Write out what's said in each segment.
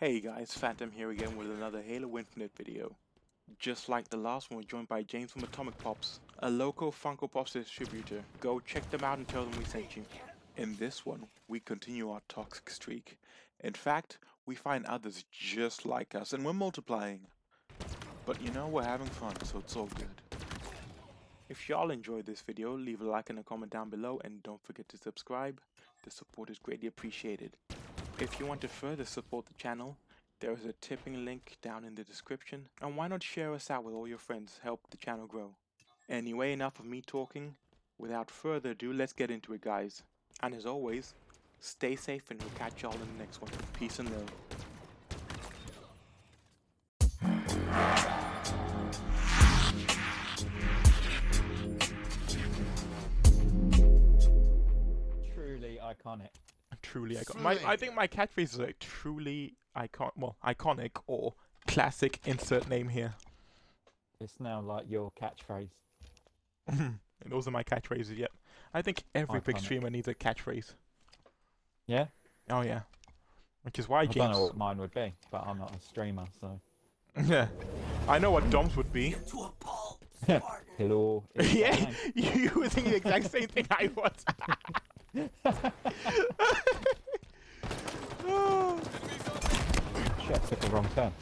Hey guys, Phantom here again with another Halo Infinite video. Just like the last one, we're joined by James from Atomic Pops, a local Funko Pops distributor. Go check them out and tell them we sent you. In this one, we continue our toxic streak. In fact, we find others just like us and we're multiplying. But you know, we're having fun, so it's all good. If y'all enjoyed this video, leave a like and a comment down below and don't forget to subscribe. The support is greatly appreciated. If you want to further support the channel, there is a tipping link down in the description. And why not share us out with all your friends, help the channel grow. Anyway, enough of me talking. Without further ado, let's get into it guys. And as always, stay safe and we'll catch y'all in the next one. Peace and love. Truly iconic. Truly iconic. My, I think my catchphrase is like truly icon, well, iconic or classic. Insert name here. It's now like your catchphrase. and those are my catchphrases. Yep. I think every big streamer needs a catchphrase. Yeah? Oh yeah. Which is why I don't know what mine would be, but I'm not a streamer, so. yeah. I know what Dom's would be. Hello. yeah. You, you were thinking the exact same thing I was. Shit, took a wrong turn.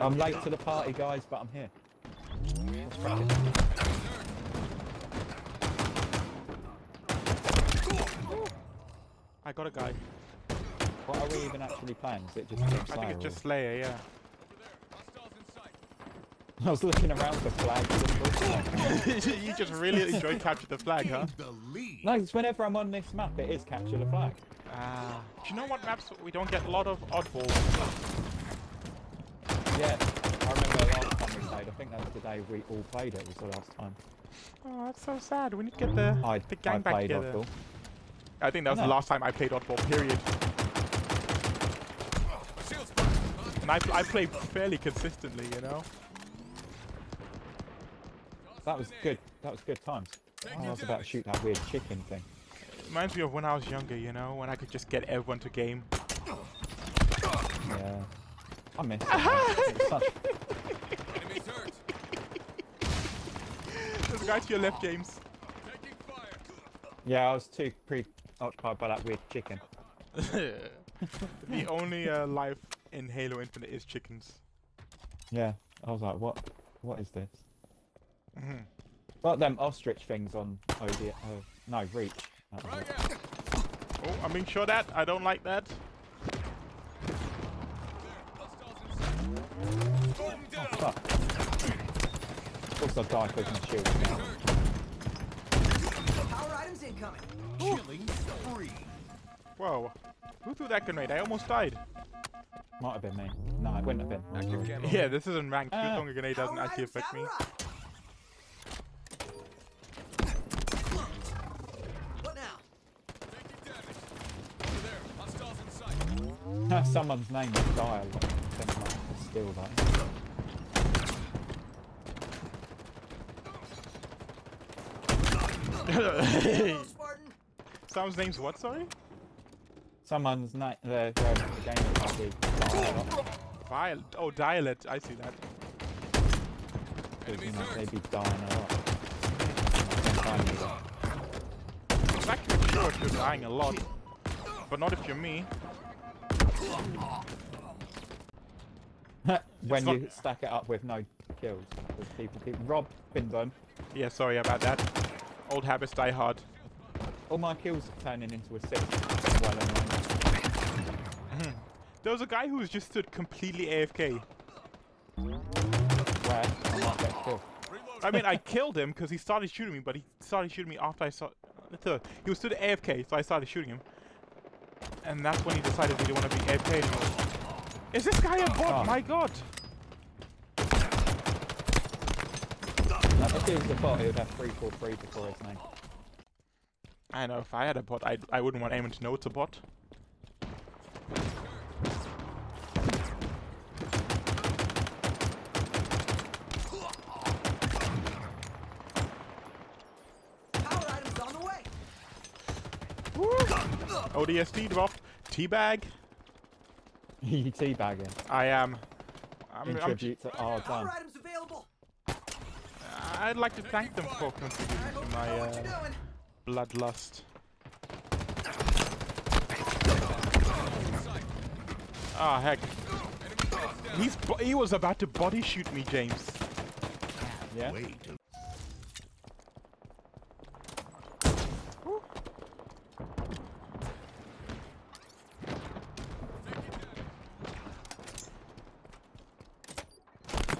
I'm late to the party, guys, but I'm here. Let's crack it. I got a guy. What are we even actually playing? Is it just I think it's just Slayer, yeah. I was looking around for flags. you just really enjoy capture the flag, huh? no, it's whenever I'm on this map, it is capture the flag. Ah. Do you know what maps we don't get a lot of oddball? Yeah, I remember the last time we played. I think that was the day we all played it. Was the last time. Oh, that's so sad. We need to get the I, the I gang back played together. Oddball. I think that was the last time I played oddball. Period. And I, I play fairly consistently, you know. That was good. That was good times. I was about to shoot that weird chicken thing. Reminds me of when I was younger, you know, when I could just get everyone to game. Yeah. I miss it. man. It's such- There's a guy to your left, James. Yeah, I was too preoccupied by that weird chicken. the only uh, life in Halo Infinite is chickens. Yeah. I was like, what? What is this? Mhm. Like them ostrich things on OD. Uh, no, Reach. That. Oh, I'm being shot at. I don't like that. Oh, fuck. Of course I die because my shield now. Power items incoming. Killing spree. Whoa. Who threw that grenade? I almost died. Might have been me. No, it wouldn't have been. Yeah, this isn't ranked. Ah. Shooting a grenade doesn't actually affect me. have arrived. What now? Someone's name is Dial. Then might have to steal that. Someone's name's what, sorry? Someone's name. The, the, game Dial. Vile. Oh, Dialect. I see that. Because, you know, they'd be dying a lot. Sometimes you don't. It's sure if you're dying a lot. But not if you're me. when you stack it up with no kills. Because people keep robbing them. Yeah, sorry about that. Old habits die hard. All my kills are turning into a six. Well. There was a guy who was just stood completely AFK. Where I might get killed. I mean, I killed him because he started shooting me, but he started shooting me after I saw. He was stood AFK, so I started shooting him. And that's when he decided he didn't want to be AFK anymore. Is this guy a bot? Oh. My god! If he was the bot, he would have 343 before his name. I know, if I had a bot, I, I wouldn't want anyone to know it's a bot. Power items on the way. ODST drop. Teabag. you teabagging. I am. I'm, In I'm, tribute to our Power done. I'd like to thank them for contributing to my what you're uh, doing. bloodlust. Ah, heck. He's he was about to body shoot me, James. Yeah. Way to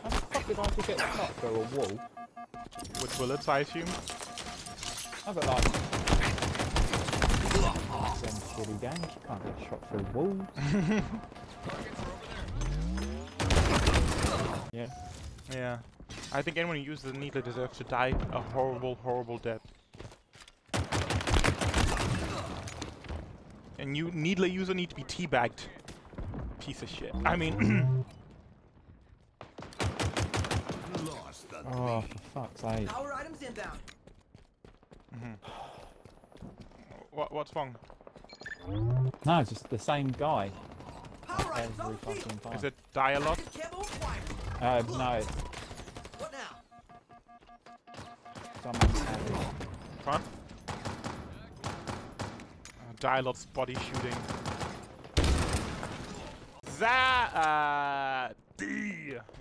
How the fuck did I just get shot through a wall? With bullets, I assume. I got like. Some games. You can't get shot through walls. yeah. Yeah. I think anyone who uses the needler deserves to die a horrible, horrible death. And you needler user need to be teabagged. Piece of shit. I mean, lost the Oh, lead. for fuck's sake. Power items inbound. what, what's wrong? No, it's just the same guy Power items on every the field. fucking time. Is it dialogue? Rocket camo acquired. Uh, no, What now? someone's having. Front? Uh, dialogue's body shooting. Za uh, D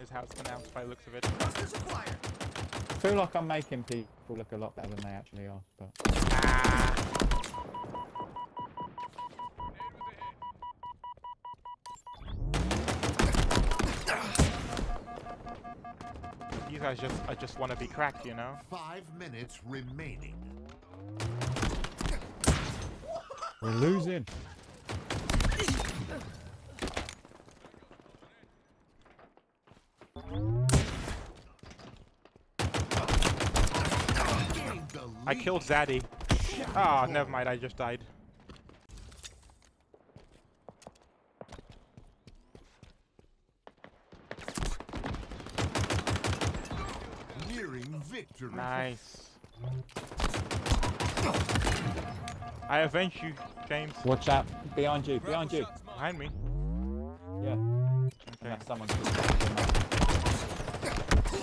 is how it's pronounced by the looks of it. I feel like I'm making people look a lot better than they actually are, but Ah. You guys just, I just want to be cracked, you know? Five minutes remaining. we're losing. I killed Zaddy. Ah, never mind, I just died. Nearing victory. Nice. I avenge you, James. Watch out! Behind you! Behind you! Behind me. Yeah. Okay. Unless someone's just fucking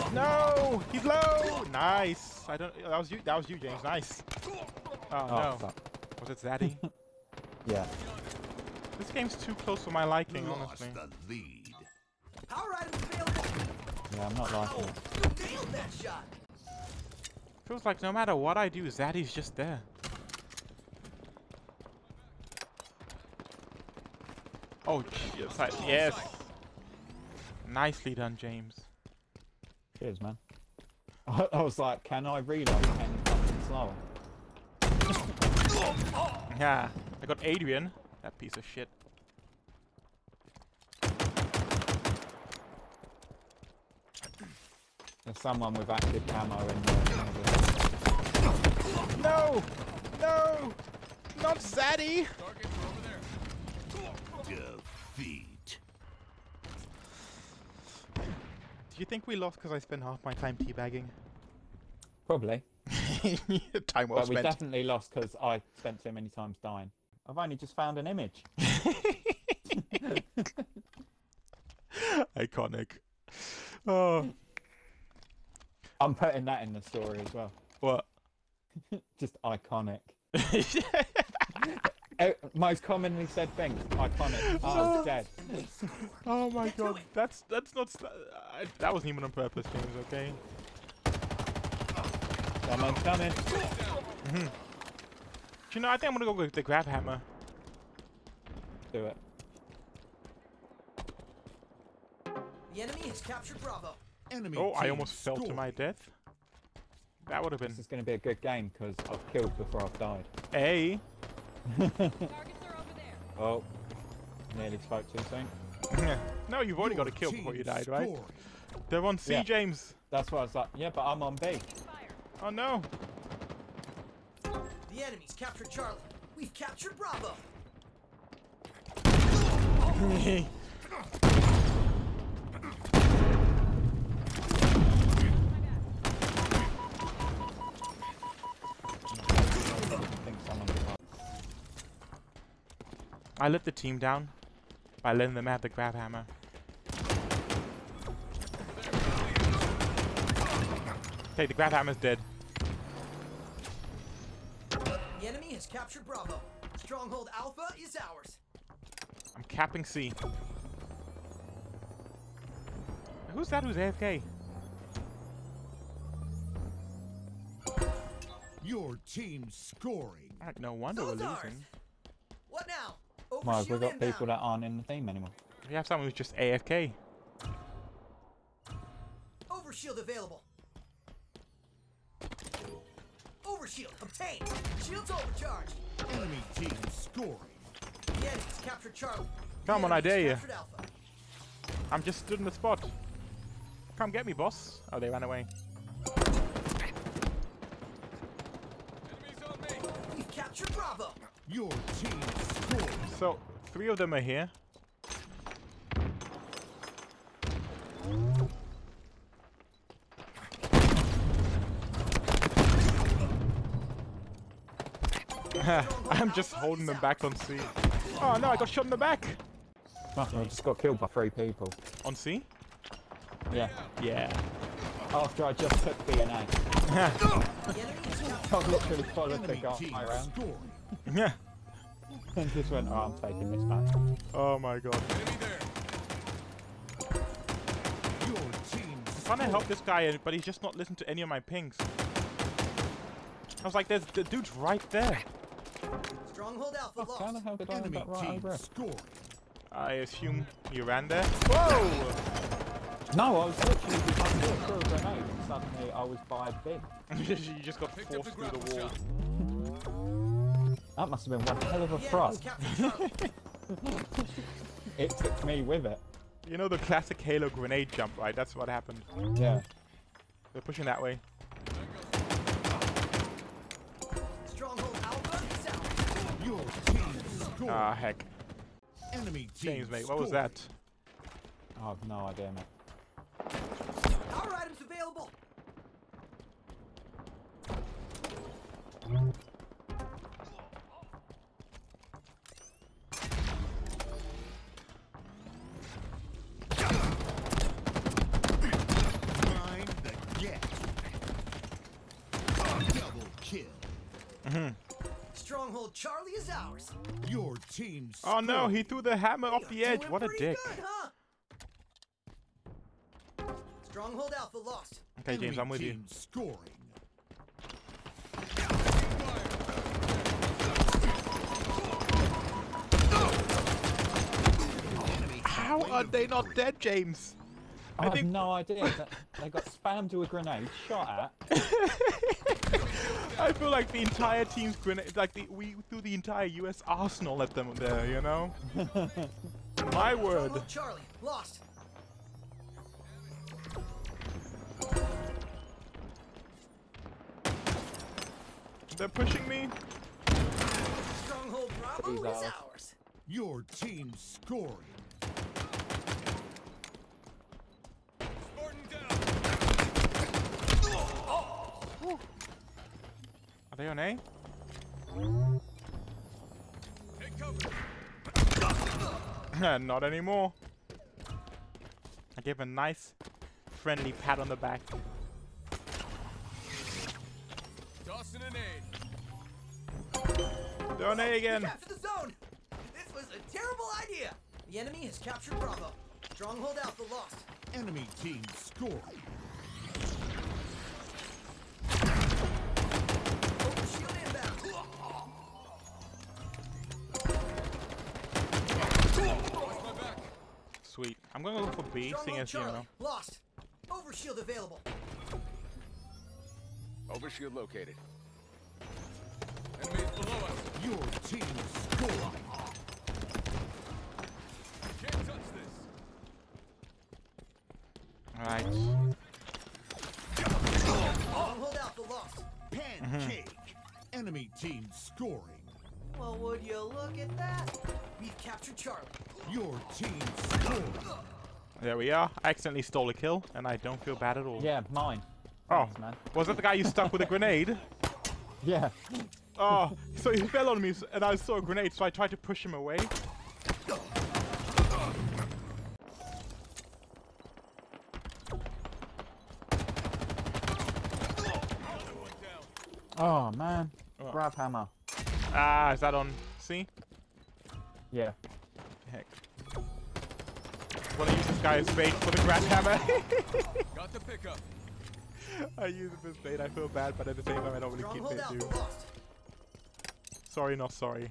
up. No, he's low. Nice. I don't. That was you. That was you, James. Nice. Oh, Oh, no. fuck. Was it Zaddy? Yeah. this game's too close for my liking, Lost honestly. the lead. Power items available. Yeah, I'm not liking Oh, it. you nailed that shot. Feels like no matter what I do, Zaddy's just there. Oh, yes. I, yes. Nicely done, James. Cheers, man. I, I was like, can I reload any fucking slower? Yeah. I got Adrian. That piece of shit. There's someone with active camo in there. No! No! Not Zaddy! Defeat. Do you think we lost because I spent half my time teabagging? Probably. time well But we definitely lost because I spent too many times dying. I've only just found an image. Iconic. Oh, I'm putting that in the story as well. what? Just iconic. Eh, Most commonly said things. Iconic. Oh, it's dead. oh my god, that's that's not. I, that wasn't even on purpose, James. Okay. Someone's coming. Do you know? I think I'm gonna go with the grav hammer. Do it. The enemy has captured Bravo. Enemy Oh, I team almost fell to my death. That would have been This is going to be a good game because I've killed before I've died. a. Targets are over there. Oh, nearly spoke too soon. no, you've already got a kill before you died, right? scored. They're on C, Yeah. James. That's what I was like, yeah, but I'm on B. Oh no. The enemy's captured Charlie. We've captured Bravo. I think someone's got. I let the team down. by letting them have the grav hammer. Okay, the grav hammer's dead. Captured Bravo. Stronghold Alpha is ours. I'm capping C. Who's that who's AFK? Your team scoring. Alright, no wonder we're Those ours. losing. What now? Well, we've got inbound. people that aren't in the team anymore. We have someone who's just AFK. Overshield available. Overshield obtained. Shields overcharged. Enemy team scoring. The enemy's captured Charlie. Come on, I dare ya. captured Alpha. I'm just stood in the spot. Come get me, boss. Oh, they ran away. We've captured Bravo. Your team scoring. So, three of them are here. I'm just holding them back on C. Oh no, I got shot in the back! Oh, I just got killed by three people. On C? Yeah. Yeah. After I just took B and A. The enemy I literally followed the Enemy team guy around. Yeah. and just went, oh, I'm taking this back. Oh my god. Your team trying to help this guy, but he's just not listening to any of my pings. I was like, there's the dude's right there. Stronghold Alpha How the lost. hell did I end Enemy up right team over it? I assume you ran there. Whoa! No, I was literally I thought through a grenade and suddenly I was by B. you just got forced through the wall. That must have been one hell of a The thrust. It took me with it. You know the classic Halo grenade jump, right? That's what happened. Yeah. They're pushing that way. Ah, heck. Enemy James, mate, what was that? I have no idea, mate. Stronghold Charlie is ours. Your team Oh no, he threw the hammer off the edge. What a dick. Good, huh? Stronghold Alpha lost. Okay, James, I'm with you. Scoring. How are they not dead, James? I, I have think- no idea. That they got spammed with a grenade, shot at. I feel like the entire team's grenade, like the, we threw the entire U.S. arsenal at them there, you know? My word. Charlie lost. They're pushing me. Stronghold Bravo is ours. ours. Your team scoring. Are they on A? Not anymore. I gave a nice, friendly pat on the back. They're on A again. Capture the zone. This was a terrible idea. The enemy has captured Bravo. Stronghold Alpha lost. Enemy team scoring. Sweet. I'm gonna go for B, seeing Stronghold as you Charlie know. lost. Overshield available. Overshield located. Enemies below us. Your team scoring. Alright. Stronghold Alpha lost. Pancake. Mm-hmm. Enemy team scoring. Well, would you look at that? We've captured Charlie. Your team. There we are. I accidentally stole a kill, and I don't feel bad at all. Yeah, mine. Oh, Thanks, man. was that the guy you stuck with a grenade? Yeah. Oh, so he fell on me, and I saw a grenade, so I tried to push him away. Oh, man. Oh. Grav hammer. Ah, is that on C? Yeah. Heck. Wanna use this guy as bait for the grand hammer? Got the pickup. I use it as bait, I feel bad, but at the same time I don't really keep it, Alpha dude. Sorry, not sorry.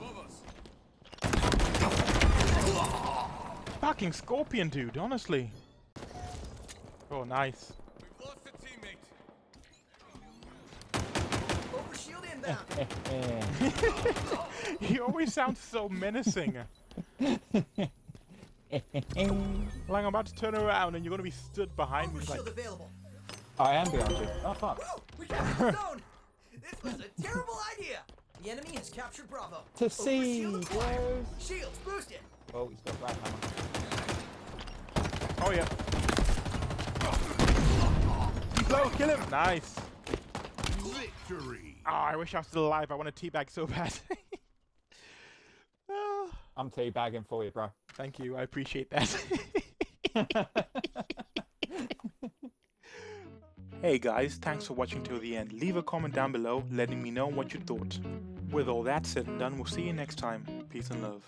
Above. Fucking scorpion, dude, honestly. Oh, nice. Overshield inbound. he always sounds so menacing. like I'm about to turn around and you're gonna be stood behind me like available. I am behind you. Oh fuck. Woo! We captured the zone. This was a terrible idea. The enemy has captured Bravo. To see, acquired. Shields boosted. Oh, he's got grav hammer. Oh yeah. He's low, kill him! Nice. Victory. Ah, I wish I was still alive. I want to teabag so bad. Ah, I'm teabagging for you, bro. thank you, I appreciate that. hey guys, thanks for watching till the end. Leave a comment down below letting me know what you thought. With all that said and done, we'll see you next time. Peace and love.